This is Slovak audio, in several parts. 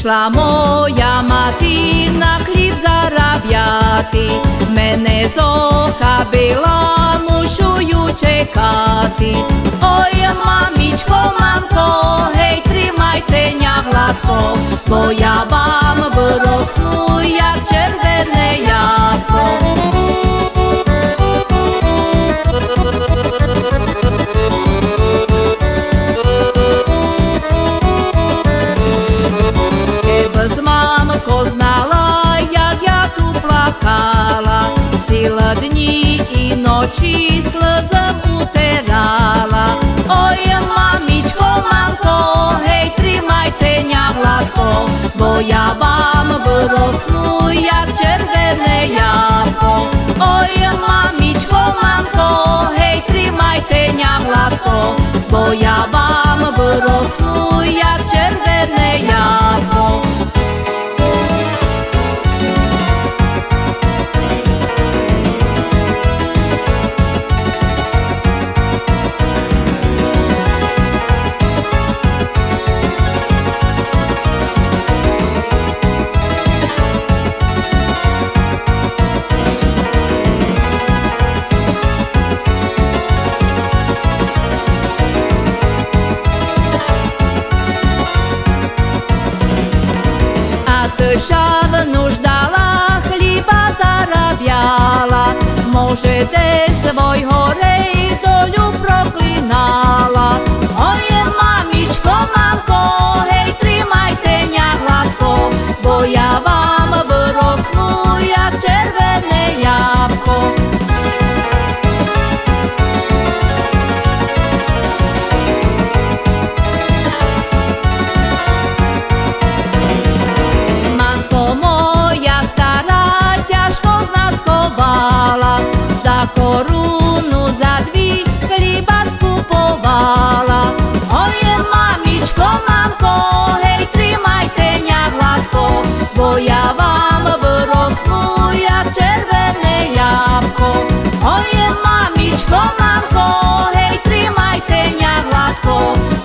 Ішла моя мати на хліб заробляти, мене зохабила, мушую чекати. Ой, мамічко, мамко, гей, тримайте ня гладко, бо я вам виросну, як червене ябко. bila dni i noći slzam uterala Oj mamičko, mamko, hej trimajte nja vlatko Boja vam vrosnu jak červene jako Oj mami dede svojho rejdoňu proklinala. Oje mamičko, mamko, hej, trimajte ňa hladko, bo ja vám vrosnú jak červené jabko.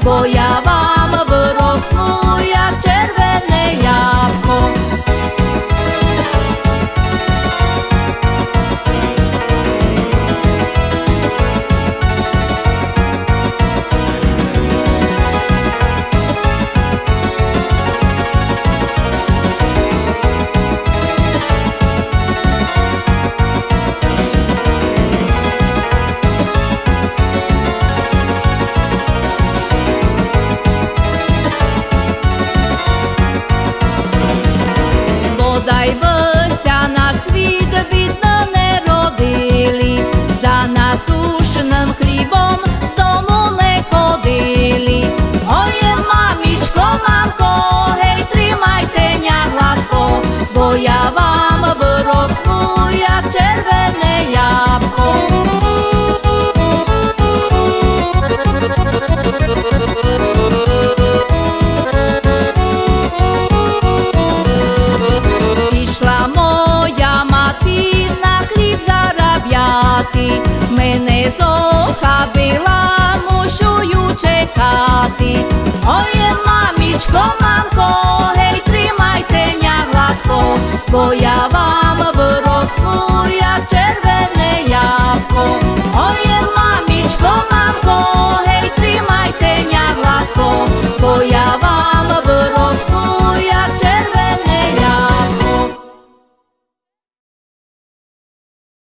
voy Oje mamičko, mamko, hej, trimajte ňa hladko, bo ja vám vrosnu jak červená.